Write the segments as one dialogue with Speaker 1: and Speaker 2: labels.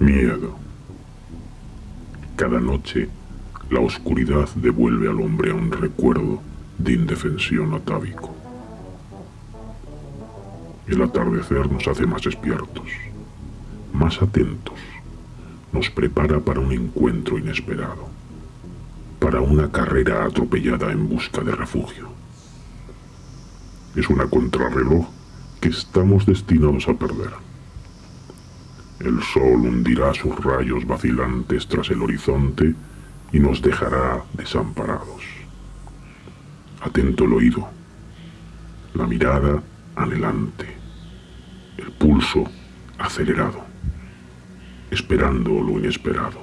Speaker 1: Miedo. Cada noche, la oscuridad devuelve al hombre a un recuerdo de indefensión atávico. El atardecer nos hace más despiertos, más atentos, nos prepara para un encuentro inesperado, para una carrera atropellada en busca de refugio. Es una contrarreloj que estamos destinados a perder. El sol hundirá sus rayos vacilantes tras el horizonte y nos dejará desamparados. Atento el oído, la mirada anhelante, el pulso acelerado, esperando lo inesperado.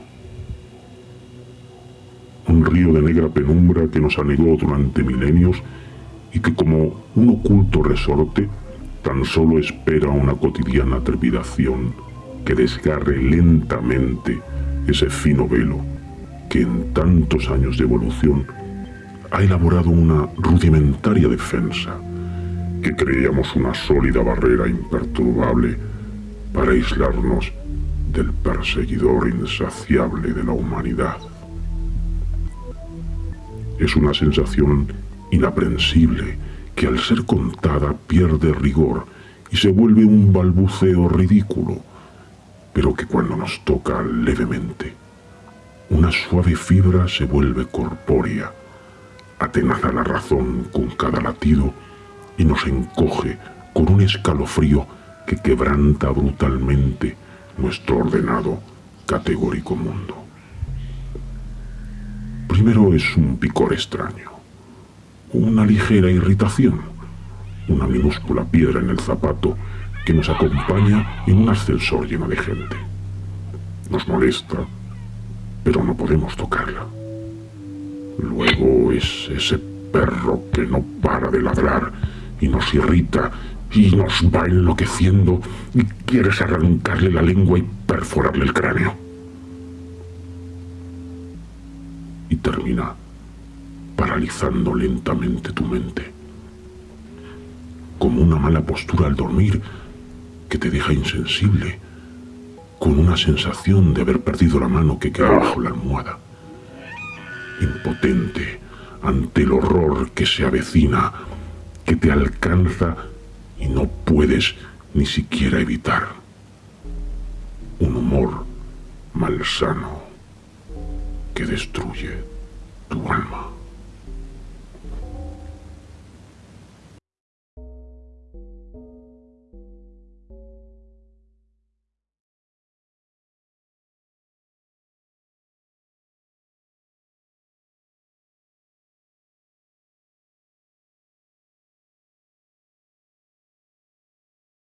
Speaker 1: Un río de negra penumbra que nos anegó durante milenios y que como un oculto resorte tan solo espera una cotidiana trepidación que desgarre lentamente ese fino velo que en tantos años de evolución ha elaborado una rudimentaria defensa que creíamos una sólida barrera imperturbable para aislarnos del perseguidor insaciable de la humanidad. Es una sensación inaprensible que al ser contada pierde rigor y se vuelve un balbuceo ridículo, pero que cuando nos toca levemente, una suave fibra se vuelve corpórea, atenaza la razón con cada latido y nos encoge con un escalofrío que quebranta brutalmente nuestro ordenado, categórico mundo. Primero es un picor extraño, una ligera irritación, una minúscula piedra en el zapato que nos acompaña en un ascensor lleno de gente. Nos molesta, pero no podemos tocarla. Luego es ese perro que no para de ladrar y nos irrita y nos va enloqueciendo y quieres arrancarle la lengua y perforarle el cráneo. Y termina paralizando lentamente tu mente. Como una mala postura al dormir que te deja insensible, con una sensación de haber perdido la mano que queda bajo la almohada. Impotente ante el horror que se avecina que te alcanza y no puedes ni siquiera evitar. Un humor malsano que destruye tu alma.